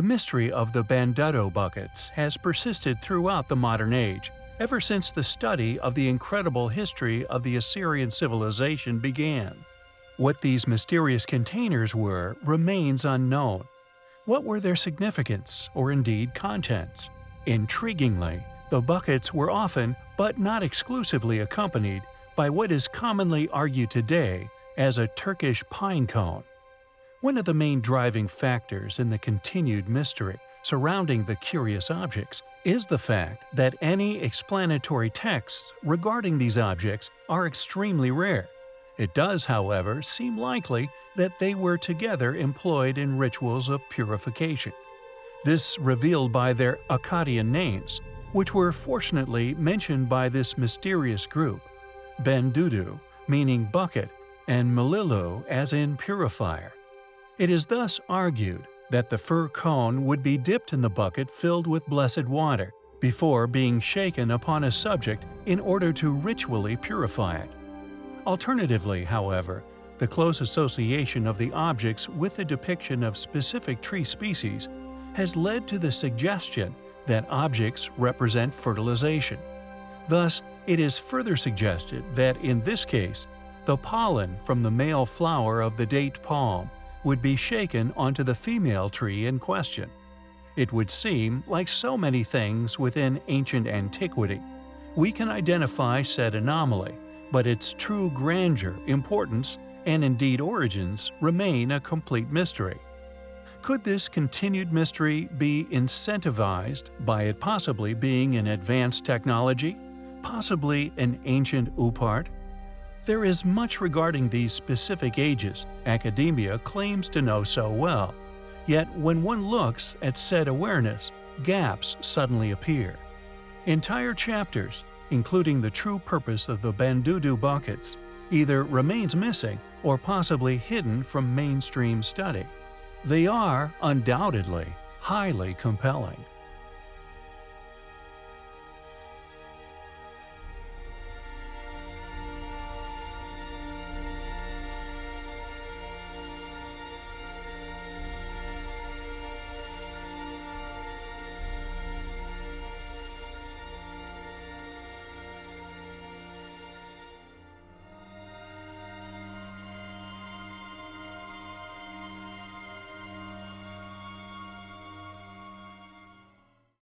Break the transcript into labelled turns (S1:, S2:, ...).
S1: The mystery of the Bandudu buckets has persisted throughout the modern age, ever since the study of the incredible history of the Assyrian civilization began. What these mysterious containers were remains unknown. What were their significance, or indeed contents? Intriguingly, the buckets were often, but not exclusively accompanied by what is commonly argued today as a Turkish pine cone. One of the main driving factors in the continued mystery surrounding the curious objects is the fact that any explanatory texts regarding these objects are extremely rare. It does, however, seem likely that they were together employed in rituals of purification. This revealed by their Akkadian names, which were fortunately mentioned by this mysterious group, Bendudu, meaning bucket, and Melilu as in purifier. It is thus argued that the fir cone would be dipped in the bucket filled with blessed water before being shaken upon a subject in order to ritually purify it. Alternatively, however, the close association of the objects with the depiction of specific tree species has led to the suggestion that objects represent fertilization. Thus, it is further suggested that in this case, the pollen from the male flower of the date palm would be shaken onto the female tree in question. It would seem, like so many things within ancient antiquity, we can identify said anomaly, but its true grandeur, importance, and indeed origins remain a complete mystery. Could this continued mystery be incentivized by it possibly being an advanced technology? Possibly an ancient OOPArt? There is much regarding these specific ages academia claims to know so well, yet when one looks at said awareness, gaps suddenly appear. Entire chapters, including the true purpose of the Bandudu buckets, either remains missing or possibly hidden from mainstream study. They are, undoubtedly, highly compelling.